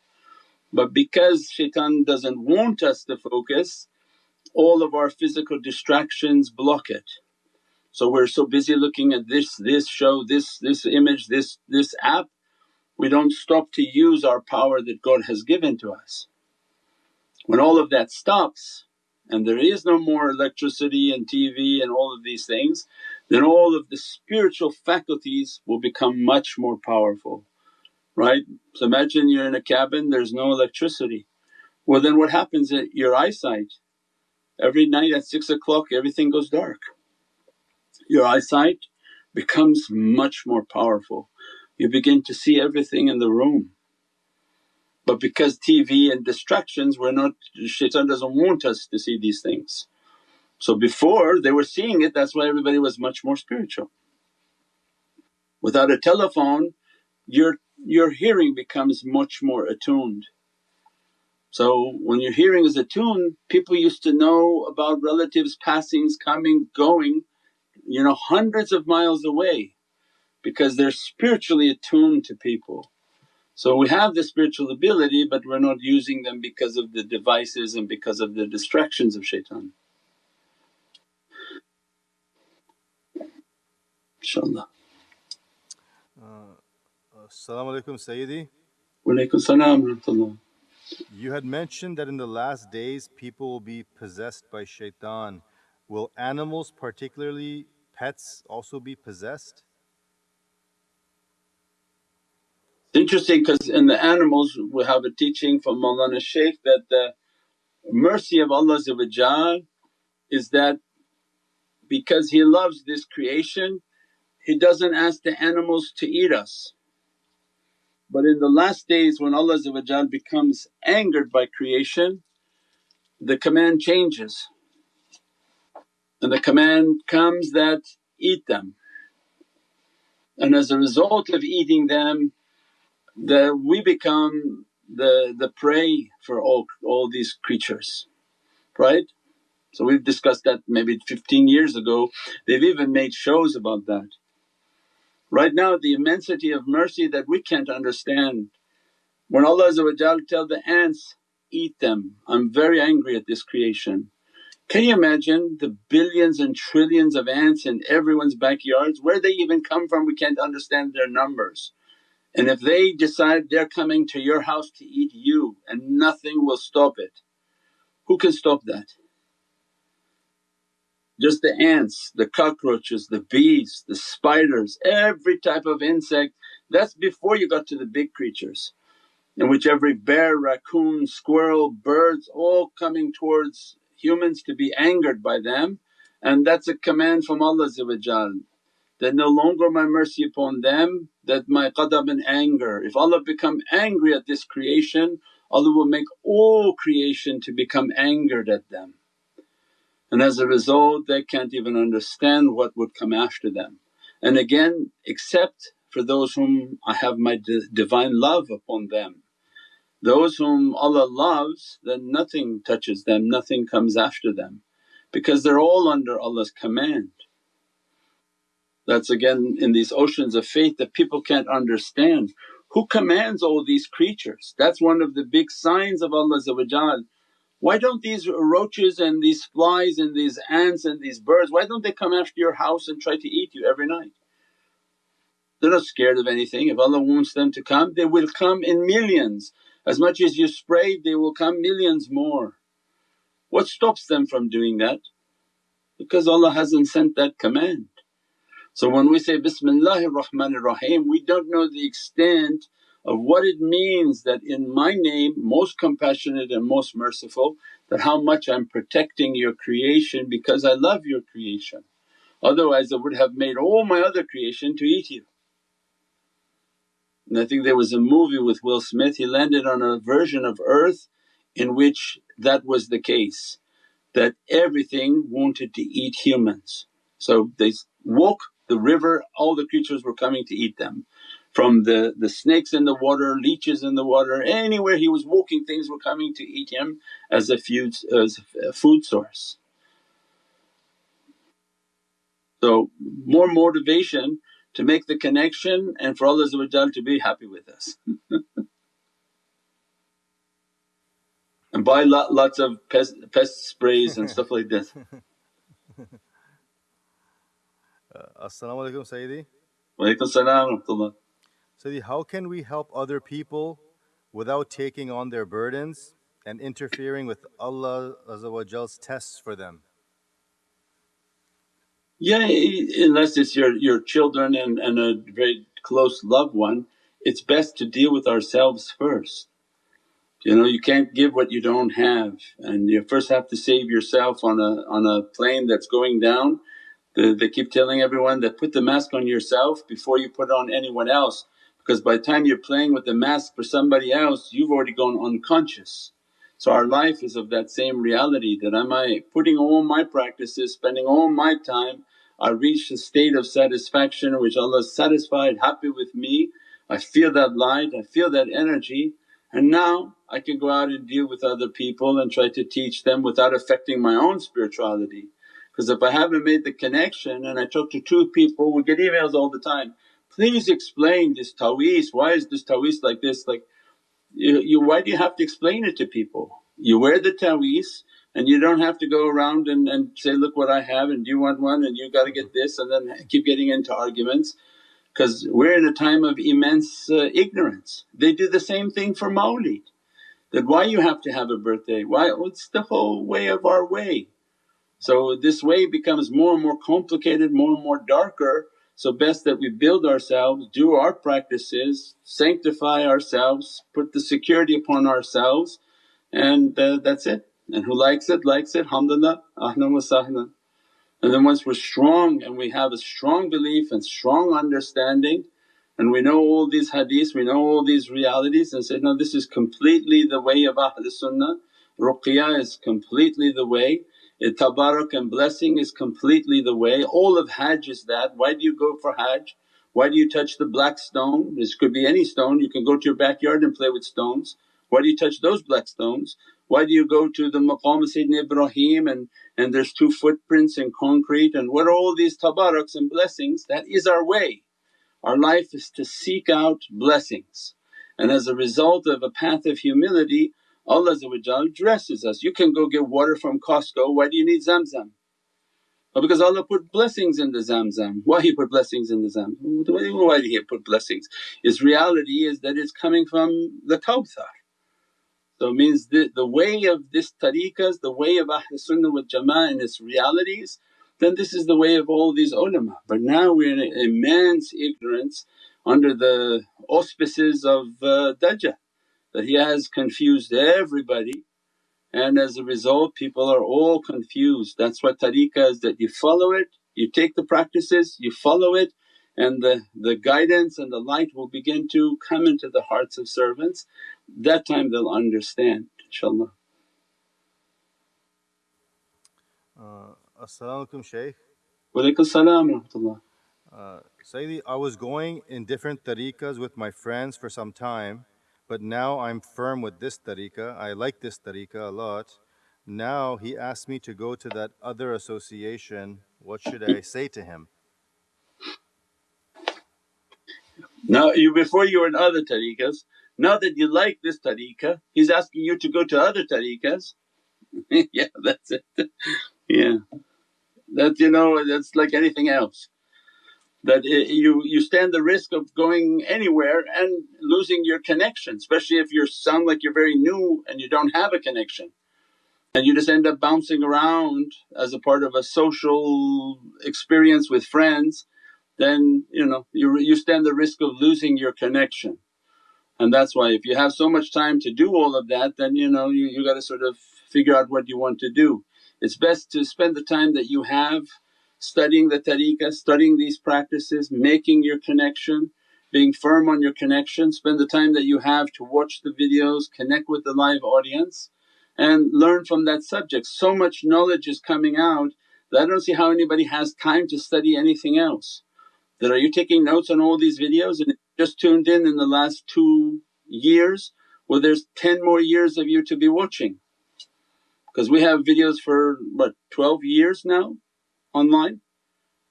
But because shaitan doesn't want us to focus all of our physical distractions block it. So we're so busy looking at this, this show, this, this image, this, this app, we don't stop to use our power that God has given to us. When all of that stops and there is no more electricity and TV and all of these things, then all of the spiritual faculties will become much more powerful, right? So imagine you're in a cabin, there's no electricity. Well then what happens at your eyesight? Every night at 6 o'clock everything goes dark. Your eyesight becomes much more powerful. You begin to see everything in the room. But because TV and distractions we're not shaitan doesn't want us to see these things. So before they were seeing it that's why everybody was much more spiritual. Without a telephone your, your hearing becomes much more attuned. So when your hearing is attuned people used to know about relatives passings, coming, going you know hundreds of miles away because they're spiritually attuned to people. So we have the spiritual ability but we're not using them because of the devices and because of the distractions of shaitan. inshaAllah. Uh, Assalamu alaikum Sayyidi. Walaikum salam You had mentioned that in the last days people will be possessed by shaitan. Will animals, particularly pets, also be possessed? It's interesting because in the animals we have a teaching from Mawlana Shaykh that the mercy of Allah is that because He loves this creation He doesn't ask the animals to eat us. But in the last days when Allah becomes angered by creation the command changes and the command comes that eat them. And as a result of eating them the, we become the, the prey for all, all these creatures, right? So we've discussed that maybe 15 years ago, they've even made shows about that. Right now the immensity of mercy that we can't understand. When Allah tell the ants, eat them, I'm very angry at this creation. Can you imagine the billions and trillions of ants in everyone's backyards, where they even come from we can't understand their numbers. And if they decide they're coming to your house to eat you and nothing will stop it, who can stop that? Just the ants, the cockroaches, the bees, the spiders, every type of insect that's before you got to the big creatures in which every bear, raccoon, squirrel, birds all coming towards humans to be angered by them and that's a command from Allah that no longer my mercy upon them that my ghadab and anger. If Allah become angry at this creation Allah will make all creation to become angered at them. And as a result they can't even understand what would come after them. And again except for those whom I have my divine love upon them. Those whom Allah loves then nothing touches them, nothing comes after them because they're all under Allah's command. That's again in these oceans of faith that people can't understand. Who commands all these creatures? That's one of the big signs of Allah Why don't these roaches and these flies and these ants and these birds, why don't they come after your house and try to eat you every night? They're not scared of anything. If Allah wants them to come, they will come in millions. As much as you spray, they will come millions more. What stops them from doing that? Because Allah hasn't sent that command. So when we say Bismillahir Rahmanir Rahim, we don't know the extent of what it means that in my name most compassionate and most merciful that how much I'm protecting your creation because I love your creation. Otherwise I would have made all my other creation to eat you. And I think there was a movie with Will Smith, he landed on a version of earth in which that was the case that everything wanted to eat humans. So they walk the river, all the creatures were coming to eat them. From the, the snakes in the water, leeches in the water, anywhere he was walking things were coming to eat him as a food, as a food source. So more motivation to make the connection and for Allah to be happy with us. and buy lot, lots of pest, pest sprays and stuff like this. Uh, Assalamu alaikum Sayyidi. Walaikum salam Sayyidi, how can we help other people without taking on their burdens and interfering with Allah's tests for them? Yeah, unless it's your, your children and, and a very close loved one, it's best to deal with ourselves first. You know, you can't give what you don't have and you first have to save yourself on a, on a plane that's going down they, they keep telling everyone that put the mask on yourself before you put it on anyone else because by the time you're playing with the mask for somebody else you've already gone unconscious. So our life is of that same reality that am I putting all my practices, spending all my time, I reach a state of satisfaction which Allah is satisfied, happy with me, I feel that light, I feel that energy and now I can go out and deal with other people and try to teach them without affecting my own spirituality. Because if I haven't made the connection and I talk to two people, we get emails all the time, please explain this taweez, why is this taweez like this? Like you, you, why do you have to explain it to people? You wear the taweez and you don't have to go around and, and say, look what I have and do you want one and you gotta get this and then keep getting into arguments because we're in a time of immense uh, ignorance. They do the same thing for mawlid that why you have to have a birthday, why it's the whole way of our way so this way becomes more and more complicated, more and more darker. So best that we build ourselves, do our practices, sanctify ourselves, put the security upon ourselves and uh, that's it. And who likes it, likes it, alhamdulillah, ahlan wa sahlan. And then once we're strong and we have a strong belief and strong understanding and we know all these hadiths, we know all these realities and say, no this is completely the way of Ahlul Sunnah, ruqya is completely the way it tabarak and blessing is completely the way. All of Hajj is that. Why do you go for Hajj? Why do you touch the black stone? This could be any stone, you can go to your backyard and play with stones. Why do you touch those black stones? Why do you go to the maqam of Sayyidina Ibrahim and, and there's two footprints in concrete and what are all these tabaraks and blessings? That is our way. Our life is to seek out blessings and as a result of a path of humility Allah dresses us. You can go get water from Costco, why do you need Zamzam? Well, because Allah put blessings in the Zamzam. Why He put blessings in the Zamzam? Why did He put blessings? His reality is that it's coming from the Kawthar. So it means the, the way of this tariqas, the way of Ahlul Sunnah wal Jama'ah and its realities, then this is the way of all these ulama. But now we're in immense ignorance under the auspices of uh, Dajjal that he has confused everybody and as a result people are all confused. That's what tariqah is that you follow it, you take the practices, you follow it and the, the guidance and the light will begin to come into the hearts of servants. That time they'll understand inshaAllah. Uh, As-salamu alaykum Shaykh. Walaikum salam rahmatullah. Uh, Sayyidi, I was going in different tariqas with my friends for some time but now I'm firm with this tariqah, I like this tariqah a lot. Now he asked me to go to that other association, what should I say to him? Now you before you were in other tariqahs, now that you like this tariqah, he's asking you to go to other tariqahs. yeah, that's it. yeah. That you know, that's like anything else. that it, you, you stand the risk of going anywhere and losing your connection especially if you sound like you're very new and you don't have a connection and you just end up bouncing around as a part of a social experience with friends then you know you, you stand the risk of losing your connection. And that's why if you have so much time to do all of that then you know you, you got to sort of figure out what you want to do. It's best to spend the time that you have studying the tariqah, studying these practices, making your connection, being firm on your connection, spend the time that you have to watch the videos, connect with the live audience and learn from that subject. So much knowledge is coming out that I don't see how anybody has time to study anything else. That are you taking notes on all these videos and just tuned in in the last two years? Well there's 10 more years of you to be watching because we have videos for what 12 years now online.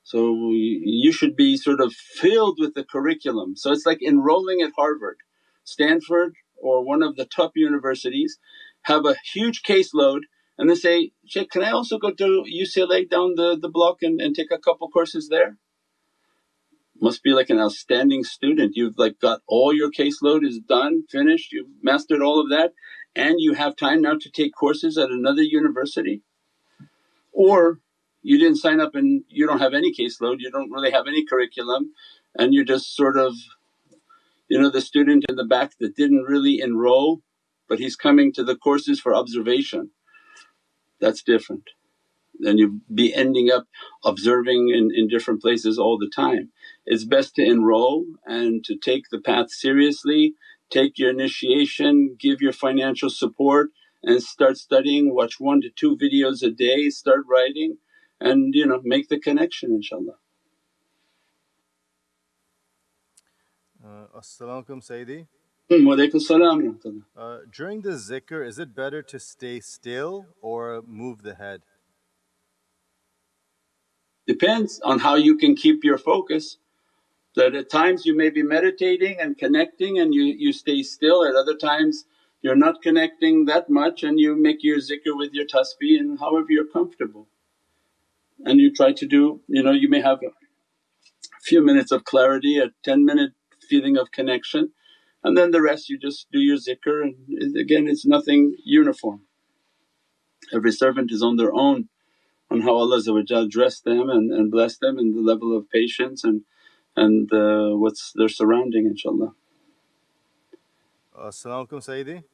So you should be sort of filled with the curriculum. So it's like enrolling at Harvard, Stanford or one of the top universities have a huge caseload and they say, Shaykh can I also go to UCLA down the, the block and, and take a couple courses there? Must be like an outstanding student, you've like got all your caseload is done, finished, you've mastered all of that and you have time now to take courses at another university. Or you didn't sign up and you don't have any caseload, you don't really have any curriculum and you're just sort of you know the student in the back that didn't really enroll but he's coming to the courses for observation. That's different. Then you'd be ending up observing in, in different places all the time. It's best to enroll and to take the path seriously, take your initiation, give your financial support and start studying, watch one to two videos a day, start writing and you know make the connection inshaAllah. Uh, As-salamu Sayyidi. Hmm, uh, During the zikr is it better to stay still or move the head? Depends on how you can keep your focus. That at times you may be meditating and connecting and you, you stay still, at other times you're not connecting that much and you make your zikr with your tasbih and however you're comfortable. And you try to do, you know, you may have a few minutes of clarity, a 10 minute feeling of connection and then the rest you just do your zikr and again it's nothing uniform. Every servant is on their own on how Allah dressed them and, and blessed them and the level of patience and, and uh, what's their surrounding inshaAllah. As-salamu alaykum Sayyidi.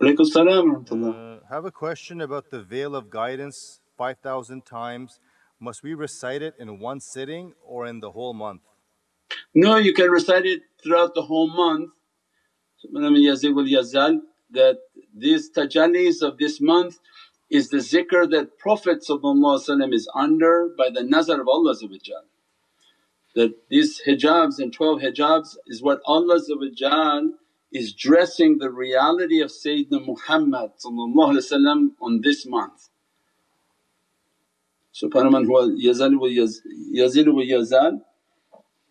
Alaykum salam uh, have a question about the veil of guidance 5000 times. Must we recite it in one sitting or in the whole month? No, you can recite it throughout the whole month. That these tajallis of this month is the zikr that Prophet is under by the nazar of Allah That these hijabs and 12 hijabs is what Allah is dressing the reality of Sayyidina Muhammad on this month. Subhana man huwa yazal wa yazil wa yazal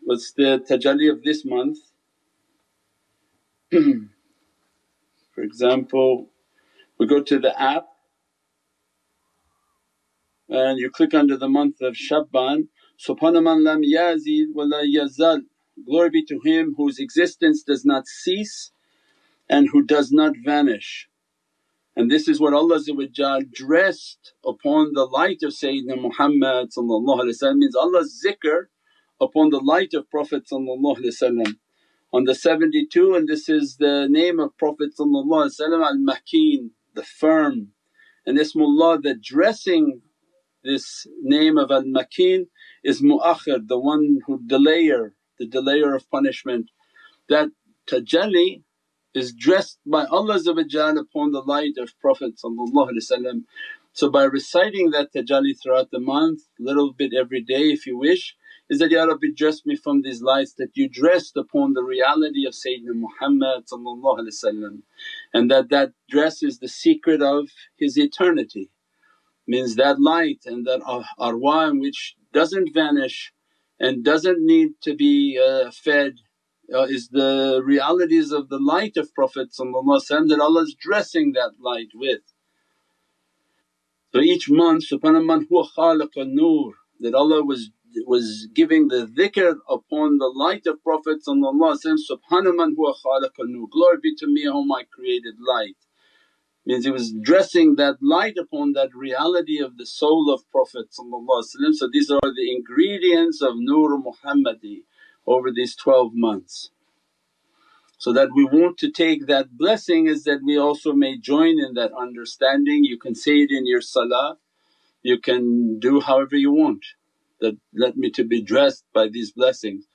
what's the tajalli of this month. For example, we go to the app and you click under the month of Shaban, Subhana lam yazid wa la yazal, glory be to Him whose existence does not cease and who does not vanish. And this is what Allah dressed upon the light of Sayyidina Muhammad means Allah's zikr upon the light of Prophet on the 72 and this is the name of Prophet al-Makin, the firm. And Ismullah the dressing this name of al-Makin is Mu'akhir, the one who delayer, the delayer of punishment. That tajalli is dressed by Allah upon the light of Prophet So by reciting that tajalli throughout the month, little bit every day if you wish is that, Ya Rabbi dress me from these lights that you dressed upon the reality of Sayyidina Muhammad and that that dress is the secret of his eternity. Means that light and that arwah which doesn't vanish and doesn't need to be uh, fed uh, is the realities of the light of Prophet that Allah is dressing that light with. So each month, subhana man huwa khaliq nur that Allah was was giving the dhikr upon the light of Prophet Subhana man huwa khalaqal nur, glory be to me whom I created light. Means he was dressing that light upon that reality of the soul of Prophet So these are the ingredients of Nur Muhammadi over these 12 months. So that we want to take that blessing is that we also may join in that understanding. You can say it in your salah, you can do however you want that, let me to be dressed by these blessings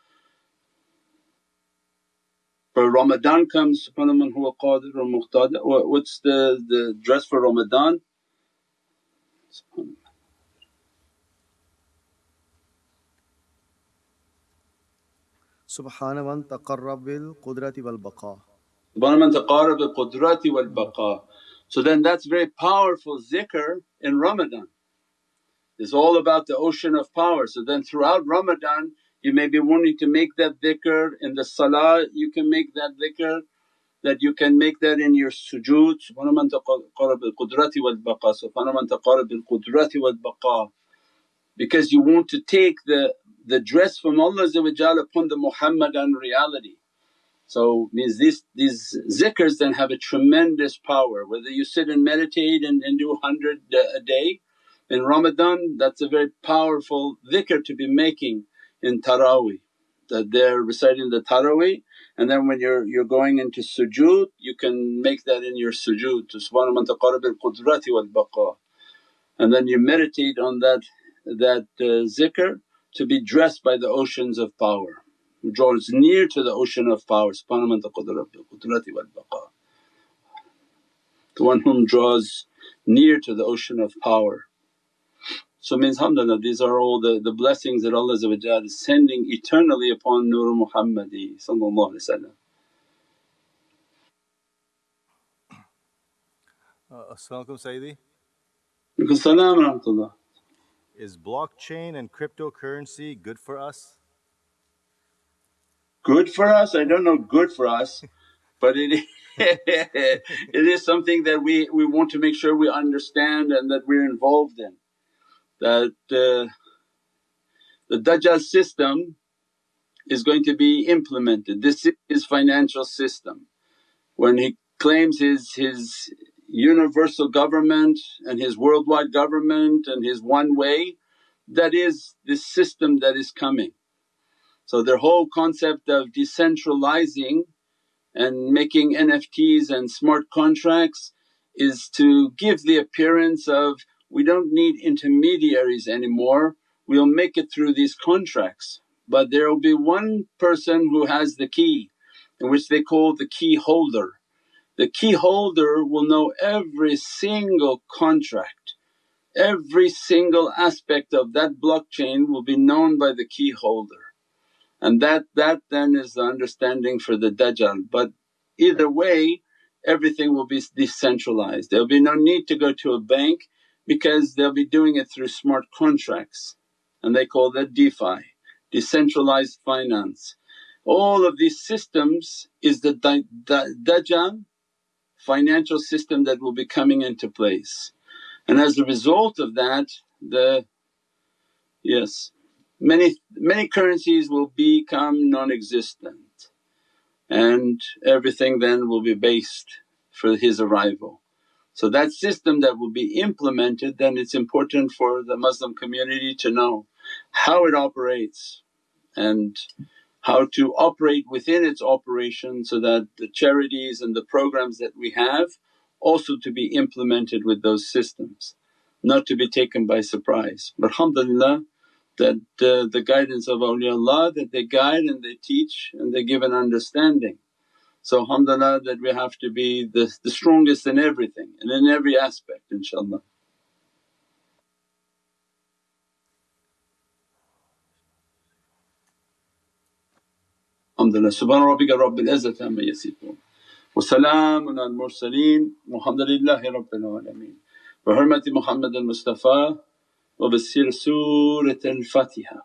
For Ramadan comes, subhana man huwa qadir wa muqtadir. What's the, the dress for Ramadan? سبحان من تقرب بالقدرة والبقاء سبحان من تقرب بالقدرة والبقاء So then that's very powerful zikr in Ramadan. It's all about the ocean of power. So then throughout Ramadan you may be wanting to make that dhikr, in the salah you can make that dhikr, that you can make that in your sujood, subhana man bil qudrati wal baqa, subhana man bil qudrati wal baqa. Because you want to take the, the dress from Allah upon the Muhammadan reality. So means these, these zikrs then have a tremendous power whether you sit and meditate and, and do 100 uh, a day. In Ramadan that's a very powerful dhikr to be making in taraweeh that they're reciting the taraweeh and then when you're you're going into sujood you can make that in your sujood to subhana man taqarrab qudrati wal baqa and then you meditate on that that uh, zikr to be dressed by the oceans of power. Draws near to the ocean of power subhana man taqarrab qudrati wal baqa the one whom draws near to the ocean of power so means alhamdulillah these are all the, the blessings that Allah is sending eternally upon Nur Muhammadi uh, As-salamu Sayyidi. Salam rahmatullah. Is blockchain and cryptocurrency good for us? Good for us? I don't know good for us but it it is something that we, we want to make sure we understand and that we're involved in that the Dajjal system is going to be implemented. This is financial system. When he claims his, his universal government and his worldwide government and his one way, that is this system that is coming. So their whole concept of decentralizing and making NFTs and smart contracts is to give the appearance of we don't need intermediaries anymore, we'll make it through these contracts. But there will be one person who has the key which they call the key holder. The key holder will know every single contract, every single aspect of that blockchain will be known by the key holder. And that, that then is the understanding for the Dajjal. But either way everything will be decentralized. There'll be no need to go to a bank because they'll be doing it through smart contracts and they call that DeFi, decentralized finance. All of these systems is the Dajjal financial system that will be coming into place. And as a result of that the yes many many currencies will become non-existent and everything then will be based for his arrival. So that system that will be implemented then it's important for the Muslim community to know how it operates and how to operate within its operation so that the charities and the programs that we have also to be implemented with those systems, not to be taken by surprise. But alhamdulillah that uh, the guidance of awliyaullah that they guide and they teach and they give an understanding. So alhamdulillah that we have to be the, the strongest in everything and in every aspect inshaAllah. Alhamdulillah subhana rabbika rabbil izzati amma yasifoon wa salaamun al mursaleen walhamdulillahi rabbil alameen. Bi hurmati Muhammad al Mustafa wa bi sir Surat al Fatiha.